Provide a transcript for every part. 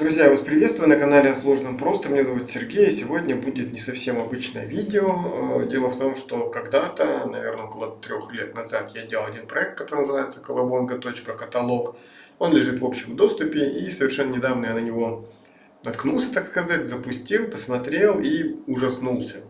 Друзья, я вас приветствую на канале о сложном просто. Меня зовут Сергей. Сегодня будет не совсем обычное видео. Э, дело в том, что когда-то, наверное, около трех лет назад я делал один проект, который называется колобонга.каталог. Он лежит в общем доступе и совершенно недавно я на него наткнулся, так сказать, запустил, посмотрел и ужаснулся.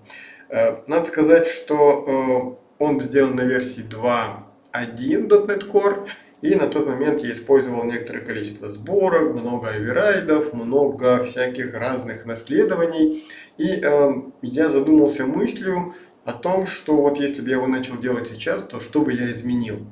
Э, надо сказать, что э, он сделан на версии 2.1 .NET Core. И на тот момент я использовал некоторое количество сборок, много оверрайдов, много всяких разных наследований. И э, я задумался мыслью о том, что вот если бы я его начал делать сейчас, то что бы я изменил.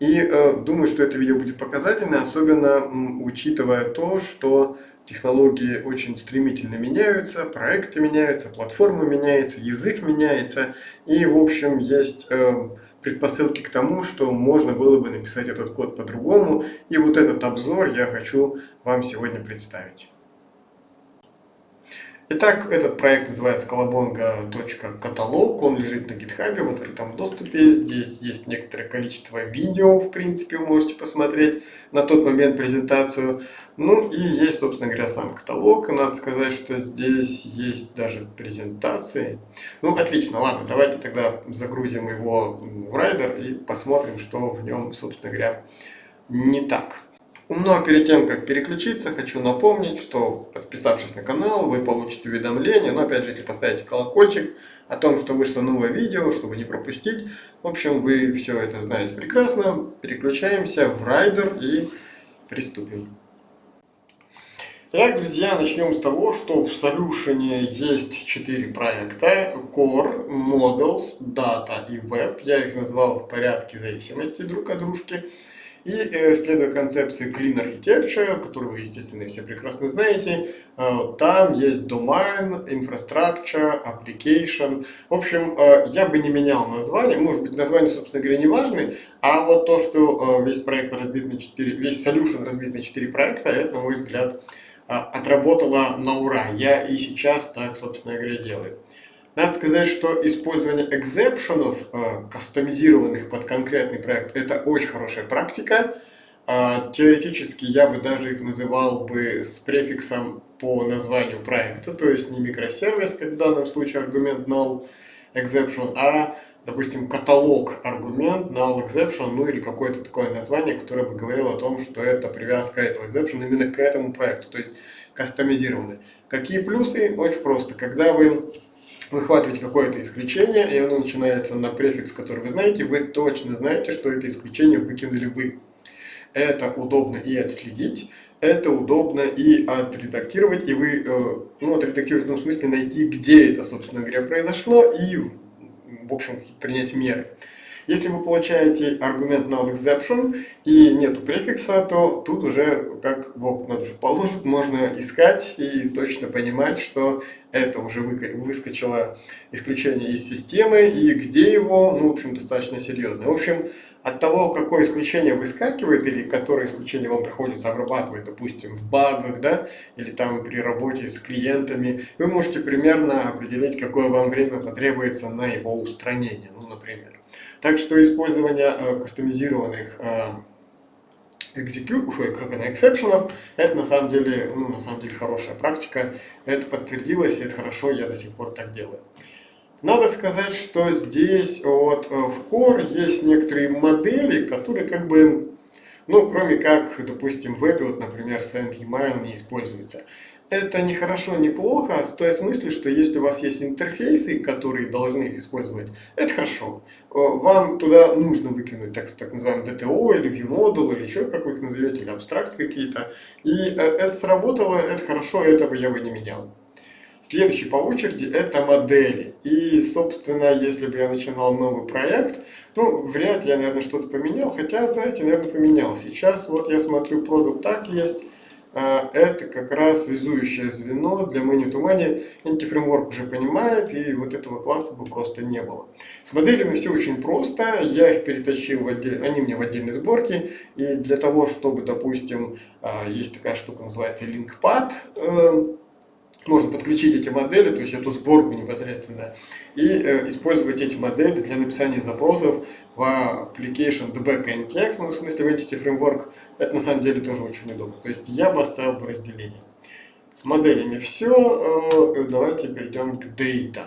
И э, думаю, что это видео будет показательно, особенно э, учитывая то, что технологии очень стремительно меняются, проекты меняются, платформа меняется, язык меняется. И, в общем, есть... Э, предпосылки к тому, что можно было бы написать этот код по-другому. И вот этот обзор я хочу вам сегодня представить. Итак, этот проект называется колобонга.каталог, он лежит на гитхабе в открытом доступе, здесь есть некоторое количество видео, в принципе, вы можете посмотреть на тот момент презентацию. Ну и есть, собственно говоря, сам каталог, надо сказать, что здесь есть даже презентации. Ну, отлично, ладно, давайте тогда загрузим его в Rider и посмотрим, что в нем, собственно говоря, не так. Но перед тем, как переключиться, хочу напомнить, что подписавшись на канал, вы получите уведомления. Но опять же, если поставите колокольчик о том, что вышло новое видео, чтобы не пропустить. В общем, вы все это знаете прекрасно. Переключаемся в Rider и приступим. Итак, друзья, начнем с того, что в Solution есть четыре проекта. Core, Models, Data и Web. Я их назвал в порядке зависимости друг от дружки. И э, следуя концепции Clean Architecture, которую вы, естественно, все прекрасно знаете, э, там есть domain, infrastructure, application. В общем, э, я бы не менял название, может быть, название, собственно говоря, не важны, а вот то, что весь проект разбит на 4, весь solution разбит на 4 проекта, это, на мой взгляд, отработало на ура. Я и сейчас так, собственно говоря, делаю. Надо сказать, что использование экзепшенов, э, кастомизированных под конкретный проект, это очень хорошая практика. Э, теоретически я бы даже их называл бы с префиксом по названию проекта, то есть не микросервис, как в данном случае аргумент null exception, а, допустим, каталог аргумент null exception, ну или какое-то такое название, которое бы говорило о том, что это привязка этого exception именно к этому проекту, то есть кастомизированный. Какие плюсы? Очень просто. Когда вы выхватываете какое-то исключение, и оно начинается на префикс, который вы знаете, вы точно знаете, что это исключение выкинули вы. Это удобно и отследить, это удобно и отредактировать, и вы, э, ну, отредактировать в том смысле найти, где это, собственно говоря, произошло, и, в общем, принять меры. Если вы получаете аргумент null exception и нету префикса, то тут уже, как Бог на душу положит, можно искать и точно понимать, что это уже выскочило исключение из системы и где его, ну, в общем, достаточно серьезно. В общем, от того, какое исключение выскакивает или которое исключение вам приходится обрабатывать, допустим, в багах, да, или там при работе с клиентами, вы можете примерно определить, какое вам время потребуется на его устранение, ну, например. Так что использование э, кастомизированных э, execute, как она, эксепшенов, это на самом деле, ну, на самом деле хорошая практика. Это подтвердилось, и это хорошо, я до сих пор так делаю. Надо сказать, что здесь вот э, в Core есть некоторые модели, которые как бы, ну, кроме как, допустим, в вебе, вот, например, send email не используется это не хорошо, не плохо, в той смысле, что если у вас есть интерфейсы, которые должны их использовать, это хорошо. Э, вам туда нужно выкинуть так, так называемый DTO или ViewModel или еще как вы их назовете, или абстракции какие-то. И э, это сработало, это хорошо, это бы я бы не менял. Следующий по очереди это модели. И, собственно, если бы я начинал новый проект, ну, вряд ли я, наверное, что-то поменял. Хотя, знаете, наверное, поменял. Сейчас вот я смотрю, продукт так есть. А, это как раз связующее звено для Many to Many. Антифреймворк уже понимает, и вот этого класса бы просто не было. С моделями все очень просто. Я их перетащил, в отдель... они мне в отдельной сборке. И для того, чтобы, допустим, а, есть такая штука, называется LinkPad, эм, можно подключить эти модели, то есть эту сборку непосредственно, и э, использовать эти модели для написания запросов в application debug and text, ну, в смысле в Entity Framework, это на самом деле тоже очень удобно. То есть я бы оставил бы разделение. С моделями все. Э, давайте перейдем к Data.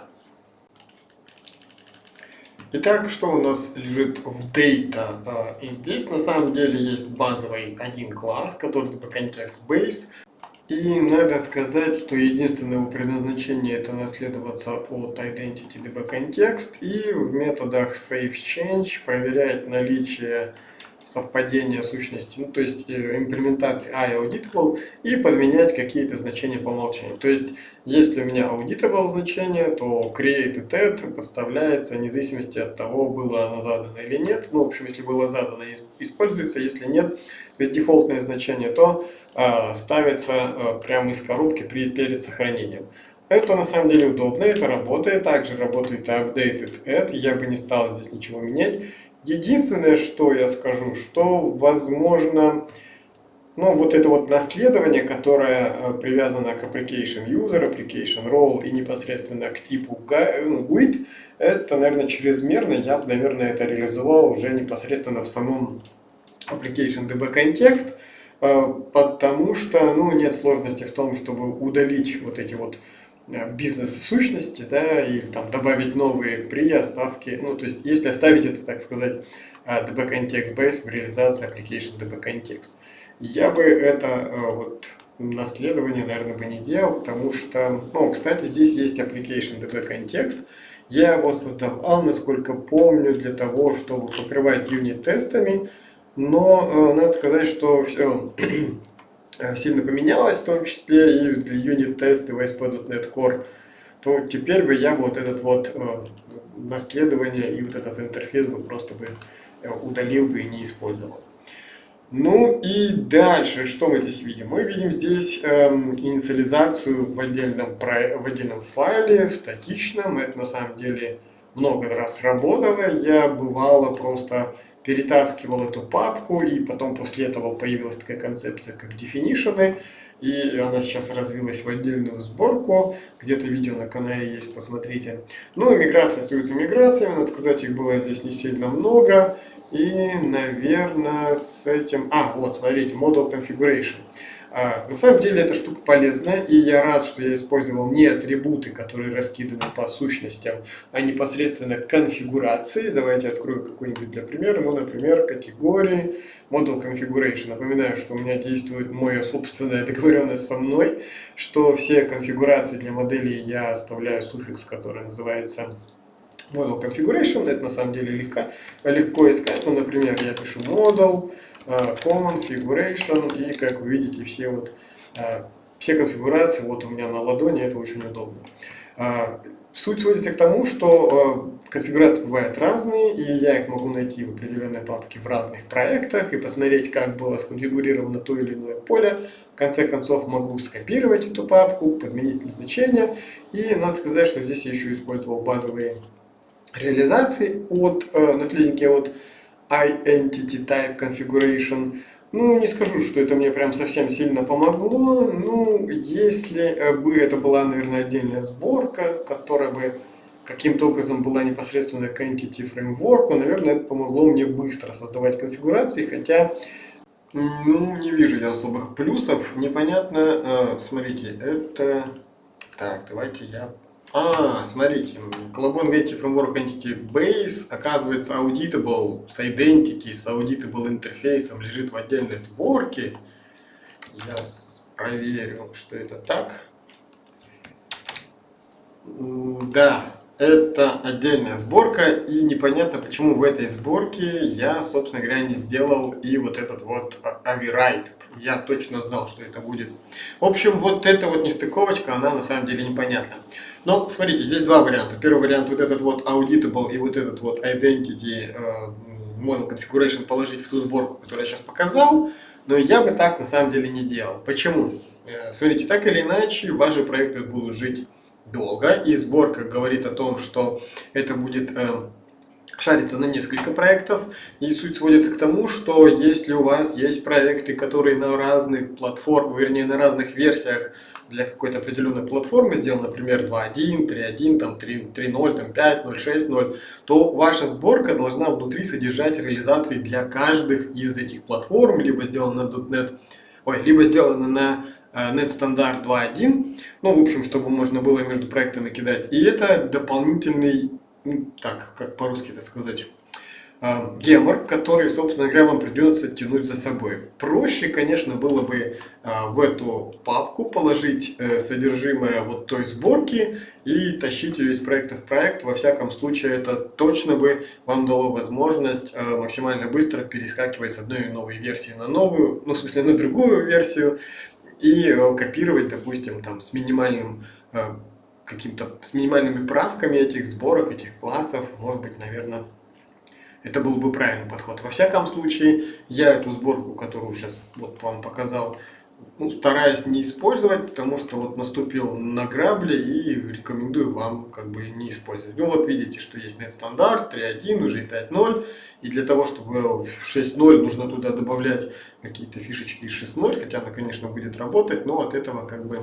Итак, что у нас лежит в Data? Э, и здесь на самом деле есть базовый один класс, который типа Context Base. И надо сказать, что единственное его предназначение это наследоваться от Identity DB Context и в методах SafeChange проверять наличие совпадения сущности, ну, то есть э, имплементации iAuditable и подменять какие-то значения по умолчанию. То есть, если у меня auditable значение, то created подставляется вне зависимости от того, было оно задано или нет. Ну, в общем, если было задано, используется, если нет, то есть дефолтное значение, то э, ставится э, прямо из коробки при, перед сохранением. Это на самом деле удобно, это работает, также работает и updated add, я бы не стал здесь ничего менять. Единственное, что я скажу, что возможно, ну вот это вот наследование, которое э, привязано к application user, application role и непосредственно к типу ну, GUID, это, наверное, чрезмерно. Я бы, наверное, это реализовал уже непосредственно в самом application DB контекст, э, потому что, ну, нет сложности в том, чтобы удалить вот эти вот бизнес-сущности, да, и там добавить новые при оставке, ну, то есть, если оставить это, так сказать, DB э, Context Base в реализации application DB Context. Я бы это э, вот наследование, наверное, бы не делал, потому что, ну, кстати, здесь есть application DB Context, я его создавал, насколько помню, для того, чтобы покрывать юнит-тестами, но надо сказать, что все Э, сильно поменялось, в том числе и для юнит-тесты в ASP.NET Core, то теперь бы я вот этот вот э, наследование и вот этот интерфейс бы просто бы э, удалил бы и не использовал. Ну и дальше, что мы здесь видим? Мы видим здесь эм, инициализацию в отдельном, про, в отдельном файле, в статичном. Это на самом деле много раз работало. Я бывало просто перетаскивал эту папку, и потом после этого появилась такая концепция, как definition, и она сейчас развилась в отдельную сборку, где-то видео на канале есть, посмотрите. Ну и миграция остается миграциями, надо сказать, их было здесь не сильно много, и, наверное, с этим... А, вот, смотрите, Model Configuration. А, на самом деле эта штука полезная, и я рад, что я использовал не атрибуты, которые раскиданы по сущностям, а непосредственно конфигурации. Давайте открою какой-нибудь для примера. Ну, например, категории Model Configuration. Напоминаю, что у меня действует моя собственная договоренность со мной, что все конфигурации для моделей я оставляю суффикс, который называется Model Configuration. Это на самом деле легко, легко искать. Ну, например, я пишу Model, Э, configuration и как вы видите все вот э, все конфигурации вот у меня на ладони это очень удобно. Э, суть сводится к тому что конфигурации бывают разные и я их могу найти в определенной папке в разных проектах и посмотреть как было сконфигурировано то или иное поле. В конце концов могу скопировать эту папку подменить назначение. И надо сказать что здесь я еще использовал базовые реализации от наследники от iEntity Type Configuration. Ну, не скажу, что это мне прям совсем сильно помогло. Ну, если бы это была, наверное, отдельная сборка, которая бы каким-то образом была непосредственно к Entity Framework, наверное, это помогло мне быстро создавать конфигурации, хотя, ну, не вижу я особых плюсов. Непонятно, э, смотрите, это... Так, давайте я а, смотрите, Colabon Entity Framework Entity Base оказывается auditable с identity, с auditable интерфейсом, лежит в отдельной сборке. Я проверю, что это так. Да, это отдельная сборка, и непонятно, почему в этой сборке я, собственно говоря, не сделал и вот этот вот override. Я точно знал, что это будет. В общем, вот эта вот нестыковочка, она на самом деле непонятна. Но, смотрите, здесь два варианта. Первый вариант вот этот вот auditable и вот этот вот identity uh, model configuration положить в ту сборку, которую я сейчас показал. Но я бы так на самом деле не делал. Почему? Э, смотрите, так или иначе, ваши проекты будут жить долго, и сборка говорит о том, что это будет э, шариться на несколько проектов, и суть сводится к тому, что если у вас есть проекты, которые на разных платформах, вернее на разных версиях для какой-то определенной платформы сделан, например, 2.1, 3.1, там 3.0, там 5, 0.6, то ваша сборка должна внутри содержать реализации для каждых из этих платформ, либо сделана на .NET ой, либо сделаны на NetStandard 2.1, ну, в общем, чтобы можно было между проектами кидать. И это дополнительный, ну, так, как по-русски это сказать, гемор, который, собственно говоря, вам придется тянуть за собой. Проще, конечно, было бы а, в эту папку положить э, содержимое вот той сборки и тащить ее из проекта в проект. Во всяком случае, это точно бы вам дало возможность э, максимально быстро перескакивать с одной новой версии на новую, ну, в смысле, на другую версию, и э, копировать, допустим, там с минимальным каким-то с минимальными правками этих сборок, этих классов, может быть, наверное, это был бы правильный подход. Во всяком случае, я эту сборку, которую сейчас вот вам показал, ну, стараюсь не использовать, потому что вот наступил на грабли и рекомендую вам как бы не использовать. Ну вот видите, что есть нет стандарт 3.1, уже 5.0, и для того, чтобы в 6.0 нужно туда добавлять какие-то фишечки из 6.0, хотя она, конечно, будет работать, но от этого как бы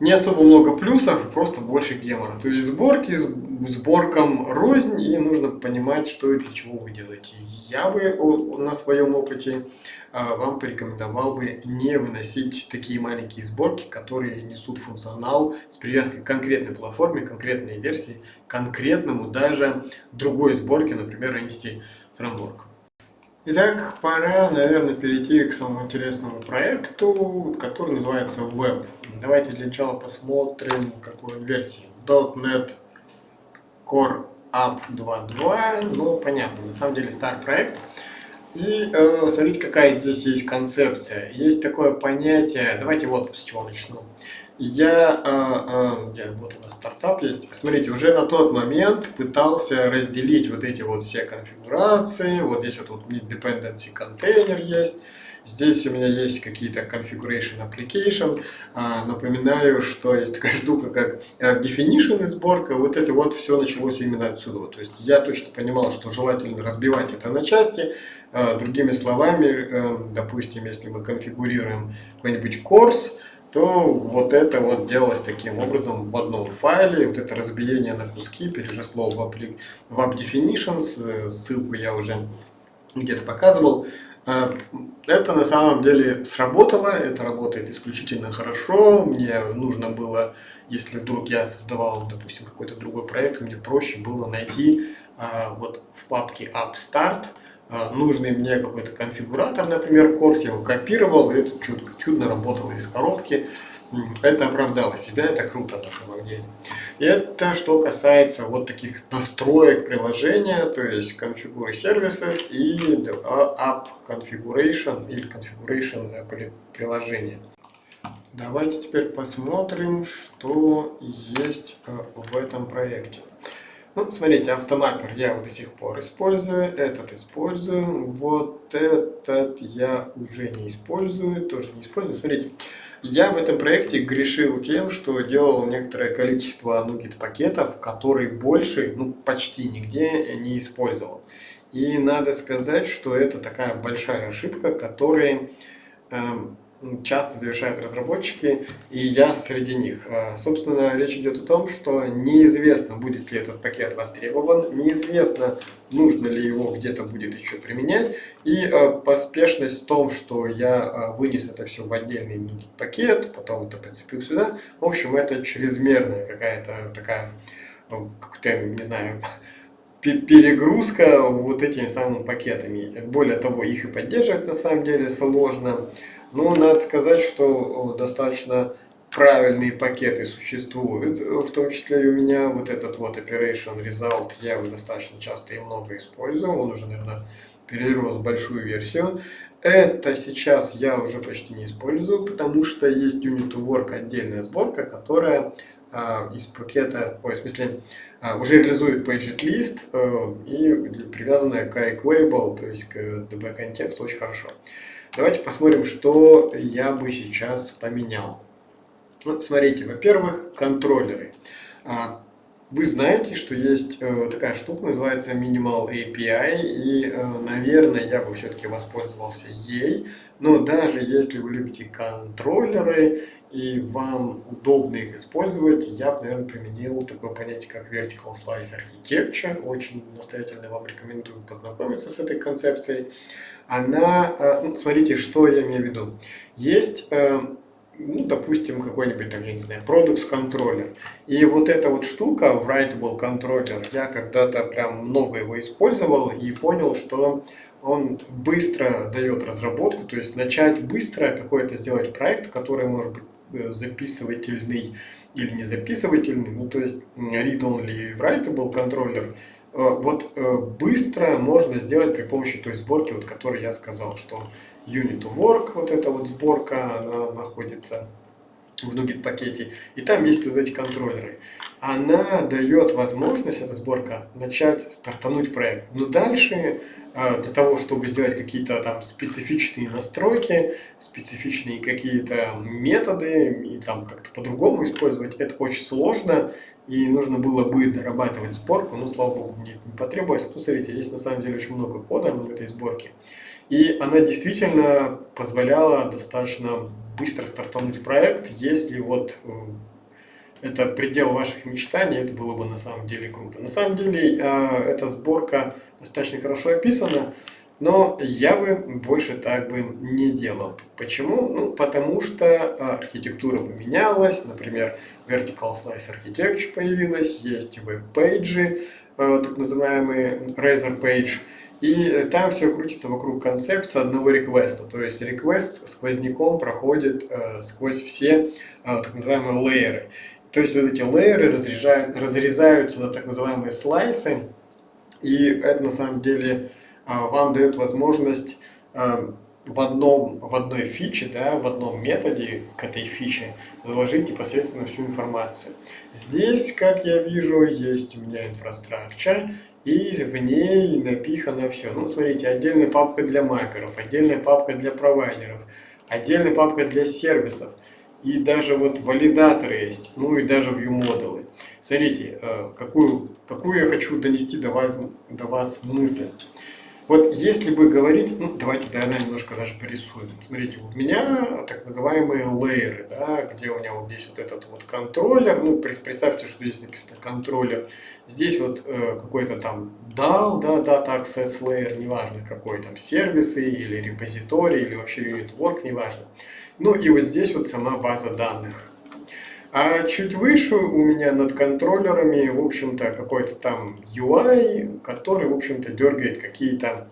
не особо много плюсов, просто больше гемора. То есть сборки сборкам рознь, и нужно понимать, что и для чего вы делаете. Я бы на своем опыте а, вам порекомендовал бы не выносить такие маленькие сборки, которые несут функционал с привязкой к конкретной платформе, конкретной версии, конкретному даже другой сборке, например, Entity Framework. Итак, пора, наверное, перейти к самому интересному проекту, который называется Web. Давайте для начала посмотрим, какой он версии. .NET Core App 2.2, ну, понятно, на самом деле старый проект. И э, смотрите, какая здесь есть концепция. Есть такое понятие, давайте вот с чего начну. Я, э, э, вот у нас стартап есть, смотрите, уже на тот момент пытался разделить вот эти вот все конфигурации, вот здесь вот, вот dependency контейнер есть, Здесь у меня есть какие-то configuration application. А, напоминаю, что есть такая штука, как э, definition и сборка. Вот это вот все началось именно отсюда. То есть я точно понимал, что желательно разбивать это на части. А, другими словами, э, допустим, если мы конфигурируем какой-нибудь course, то вот это вот делалось таким образом в одном файле. Вот это разбиение на куски переросло в, в App. Э, ссылку я уже где-то показывал. А, это на самом деле сработало, это работает исключительно хорошо. Мне нужно было, если вдруг я создавал, допустим, какой-то другой проект, мне проще было найти а, вот в папке AppStart а, нужный мне какой-то конфигуратор, например, курс, я его копировал, и это чудо, чудно работало из коробки это оправдало себя, это круто на самом деле. И это что касается вот таких настроек приложения, то есть Configure Services и App Configuration или Configuration приложения. Давайте теперь посмотрим, что есть э, в этом проекте. Ну, смотрите, автомаппер я вот до сих пор использую, этот использую, вот этот я уже не использую, тоже не использую. Смотрите, я в этом проекте грешил тем, что делал некоторое количество NuGet пакетов, которые больше, ну, почти нигде не использовал. И надо сказать, что это такая большая ошибка, которая эм, часто завершают разработчики, и я среди них. А, собственно, речь идет о том, что неизвестно, будет ли этот пакет востребован, неизвестно, нужно ли его где-то будет еще применять, и а, поспешность в том, что я а, вынес это все в отдельный пакет, потом это прицепил сюда, в общем, это чрезмерная какая-то такая, как-то, не знаю, перегрузка вот этими самыми пакетами. Более того, их и поддерживать на самом деле сложно. Но надо сказать, что достаточно правильные пакеты существуют, в том числе и у меня вот этот вот Operation Result, я его достаточно часто и много использую, он уже, наверное, перерос большую версию. Это сейчас я уже почти не использую, потому что есть Unit Work отдельная сборка, которая а, из пакета, ой, в смысле, а, уже реализует paged list а, и привязанная к iQueryable, то есть к DB контексту очень хорошо. Давайте посмотрим, что я бы сейчас поменял. Вот смотрите, во-первых, контроллеры. А, вы знаете, что есть э, такая штука, называется Minimal API, и, э, наверное, я бы все-таки воспользовался ей. Но даже если вы любите контроллеры и вам удобно их использовать, я бы, наверное, применил такое понятие, как Vertical Slice Architecture. Очень настоятельно вам рекомендую познакомиться с этой концепцией. Она, э, ну, смотрите, что я имею в виду. Есть э, ну, допустим, какой-нибудь там, я не знаю, Products контроллер. И вот эта вот штука, Writable контроллер, я когда-то прям много его использовал и понял, что он быстро дает разработку, то есть начать быстро какой-то сделать проект, который может быть записывательный или не записывательный, ну то есть read-only writable контроллер, э, вот э, быстро можно сделать при помощи той сборки, вот, которой я сказал, что unit work, вот эта вот сборка, она находится в Nugget пакете, и там есть вот эти контроллеры. Она дает возможность, эта сборка, начать стартануть проект. Но дальше, а, для того, чтобы сделать какие-то там специфичные настройки, специфичные какие-то методы, и там как-то по-другому использовать, это очень сложно, и нужно было бы дорабатывать сборку, но, слава богу, мне не потребовалось. Ну, здесь на самом деле очень много кода в этой сборке. И она действительно позволяла достаточно быстро стартануть проект, если вот э, это предел ваших мечтаний, это было бы на самом деле круто. На самом деле э, эта сборка достаточно хорошо описана, но я бы больше так бы не делал. Почему? Ну, потому что э, архитектура поменялась, например, Vertical Slice Architecture появилась, есть веб-пейджи, так называемые Razor Page, и там все крутится вокруг концепции одного реквеста. То есть реквест сквозняком проходит э, сквозь все э, так называемые лейеры. То есть вот эти лейеры разрезаются на так называемые слайсы. И это на самом деле э, вам дает возможность э, в, одном, в одной фиче, да, в одном методе к этой фиче заложить непосредственно всю информацию. Здесь, как я вижу, есть у меня инфраструктура, и в ней напихано все. Ну, смотрите, отдельная папка для мапперов, отдельная папка для провайдеров, отдельная папка для сервисов. И даже вот валидаторы есть, ну и даже view-модулы. Смотрите, э, какую, какую я хочу донести до вас, до вас мысль. Вот если бы говорить, ну давайте тогда немножко даже порисуем. Смотрите, у меня так называемые лейеры, да, где у меня вот здесь вот этот вот контроллер, ну представьте, что здесь написано контроллер, здесь вот э, какой-то там DAL, да, Data Access Layer, неважно какой там, сервисы или репозиторий, или вообще unit work, неважно. Ну и вот здесь вот сама база данных. А чуть выше у меня над контроллерами, в общем-то, какой-то там UI, который, в общем-то, дергает какие-то,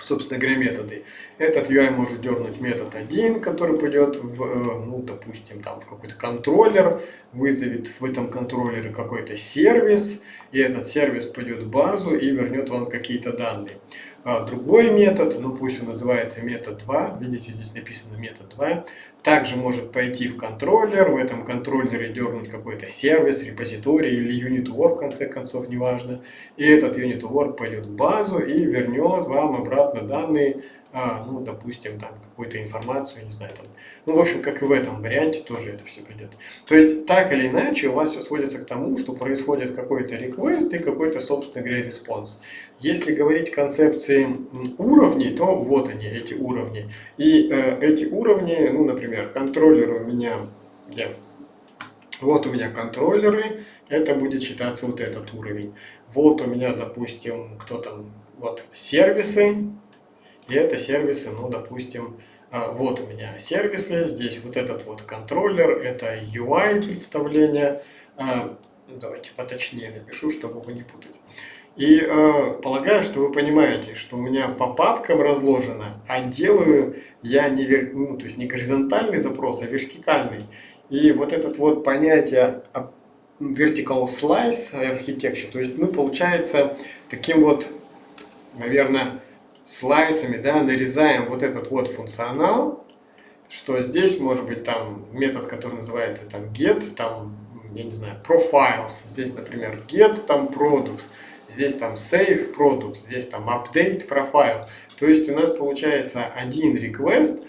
собственно говоря, методы. Этот UI может дернуть метод 1, который пойдет в, э, ну, допустим, там в какой-то контроллер, вызовет в этом контроллере какой-то сервис, и этот сервис пойдет в базу и вернет вам какие-то данные. А другой метод, ну пусть он называется метод 2, видите, здесь написано метод 2, также может пойти в контроллер, в этом контроллере дернуть какой-то сервис, репозиторий или unit work, в конце концов, неважно. И этот unit work пойдет в базу и вернет вам обратно данные а, ну, допустим, там какую-то информацию, не знаю, там, ну, в общем, как и в этом варианте тоже это все придет. То есть, так или иначе, у вас все сводится к тому, что происходит какой-то request и какой-то, собственно говоря, response. Если говорить концепции уровней, то вот они, эти уровни. И э, эти уровни, ну, например, контроллеры у меня, где? Вот у меня контроллеры, это будет считаться вот этот уровень. Вот у меня, допустим, кто там, вот сервисы, и это сервисы, ну, допустим, а, вот у меня сервисы, здесь вот этот вот контроллер, это UI представление. А, давайте поточнее напишу, чтобы его не путать. И э, полагаю, что вы понимаете, что у меня по папкам разложено, а делаю я не, вер... ну, то есть не горизонтальный запрос, а вертикальный. И вот это вот понятие vertical slice architecture, то есть мы, получается, таким вот, наверное, слайсами да, нарезаем вот этот вот функционал, что здесь может быть там метод, который называется там get, там, я не знаю, profiles, здесь, например, get, там products, здесь там save products, здесь там update profile. То есть у нас получается один request,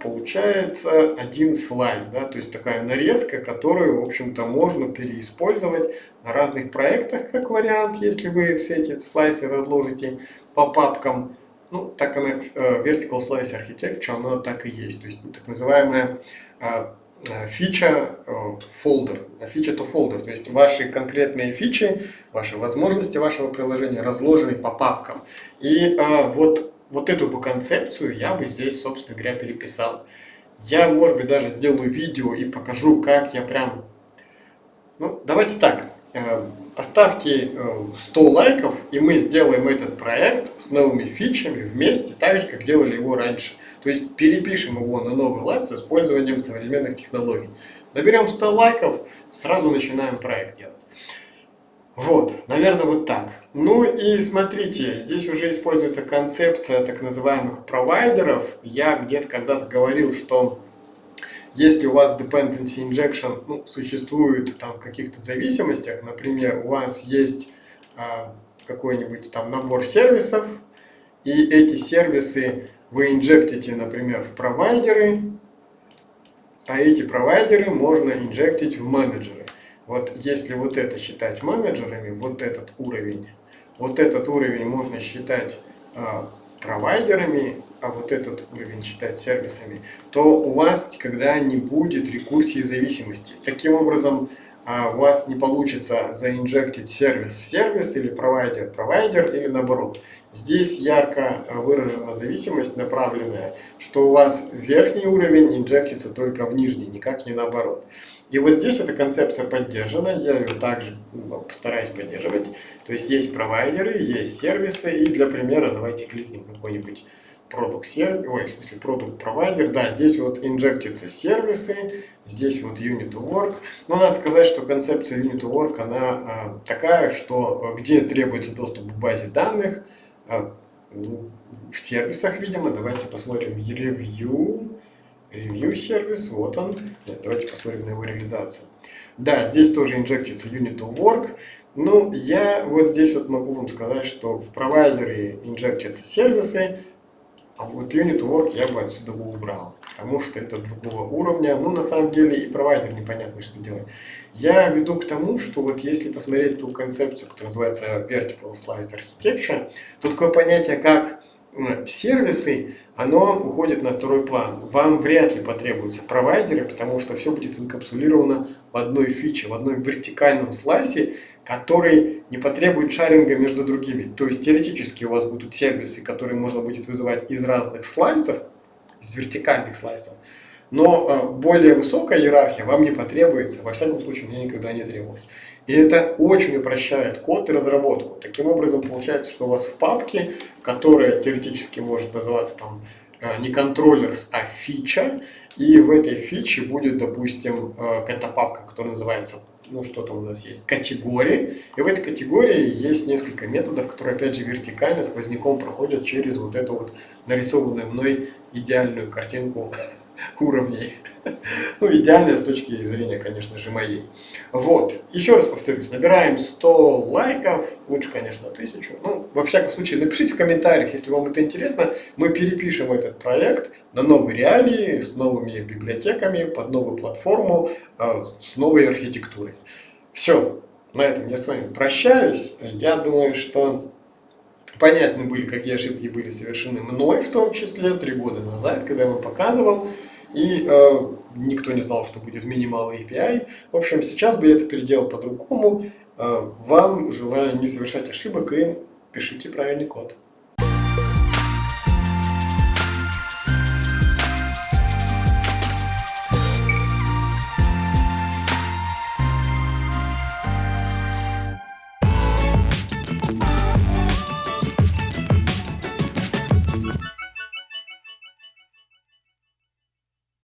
получается один слайс, да, то есть такая нарезка, которую, в общем-то, можно переиспользовать на разных проектах, как вариант, если вы все эти слайсы разложите по папкам. Ну, так она, э, Vertical Slice Architecture, она так и есть, то есть так называемая э, э, фича folder, фича to folder, то есть ваши конкретные фичи, ваши возможности вашего приложения разложены по папкам. И вот вот эту бы концепцию я бы здесь, собственно говоря, переписал. Я, может быть, даже сделаю видео и покажу, как я прям... Ну, давайте так. Э, поставьте 100 э, лайков, и мы сделаем этот проект с новыми фичами вместе, так же, как делали его раньше. То есть перепишем его на новый лад с использованием современных технологий. Наберем 100 лайков, сразу начинаем проект делать. Вот, наверное, вот так. Ну и смотрите, здесь уже используется концепция так называемых провайдеров. Я где-то когда-то говорил, что если у вас dependency injection ну, существует там в каких-то зависимостях, например, у вас есть а, какой-нибудь там набор сервисов, и эти сервисы вы инжектите, например, в провайдеры, а эти провайдеры можно инжектить в менеджеры. Вот если вот это считать менеджерами, вот этот уровень, вот этот уровень можно считать а, провайдерами, а вот этот уровень считать сервисами, то у вас никогда не будет рекурсии зависимости. Таким образом, у вас не получится заинжектить сервис в сервис или провайдер в провайдер или наоборот. Здесь ярко выражена зависимость направленная, что у вас верхний уровень инжектится только в нижний, никак не наоборот. И вот здесь эта концепция поддержана, я ее также ну, постараюсь поддерживать. То есть есть провайдеры, есть сервисы, и для примера давайте кликнем какой-нибудь продукт сервис, ой, в смысле продукт провайдер, да, здесь вот инжектятся сервисы, здесь вот unit work. Но надо сказать, что концепция unit work, она а, такая, что а, где требуется доступ к базе данных, ну, в сервисах, видимо, давайте посмотрим review, Review сервис, вот он. Давайте посмотрим на его реализацию. Да, здесь тоже инжектится unit work. Ну, я вот здесь вот могу вам сказать, что в провайдере инжектятся сервисы, а вот unit work я бы отсюда бы убрал, потому что это другого уровня. Ну, на самом деле и провайдер непонятно, что делать. Я веду к тому, что вот если посмотреть ту концепцию, которая называется Vertical Slice Architecture, то такое понятие, как сервисы, оно уходит на второй план. Вам вряд ли потребуются провайдеры, потому что все будет инкапсулировано в одной фиче, в одной вертикальном слайсе, который не потребует шаринга между другими. То есть теоретически у вас будут сервисы, которые можно будет вызывать из разных слайсов, из вертикальных слайсов, но э, более высокая иерархия вам не потребуется, во всяком случае мне никогда не требовалось. И это очень упрощает код и разработку. Таким образом получается, что у вас в папке, которая теоретически может называться там э, не контроллерс, а фича, и в этой фиче будет, допустим, э, какая-то папка, которая называется, ну что там у нас есть, категории. И в этой категории есть несколько методов, которые, опять же, вертикально сквозняком проходят через вот эту вот нарисованную мной идеальную картинку уровней. Ну, идеальная с точки зрения, конечно же, моей. Вот. Еще раз повторюсь, набираем 100 лайков, лучше, конечно, 1000. Ну, во всяком случае, напишите в комментариях, если вам это интересно. Мы перепишем этот проект на новые реалии, с новыми библиотеками, под новую платформу, э, с новой архитектурой. Все. На этом я с вами прощаюсь. Я думаю, что понятны были, какие ошибки были совершены мной, в том числе, три года назад, когда я вам показывал и э, никто не знал, что будет минимал API. В общем, сейчас бы я это переделал по-другому. Э, вам желаю не совершать ошибок и пишите правильный код.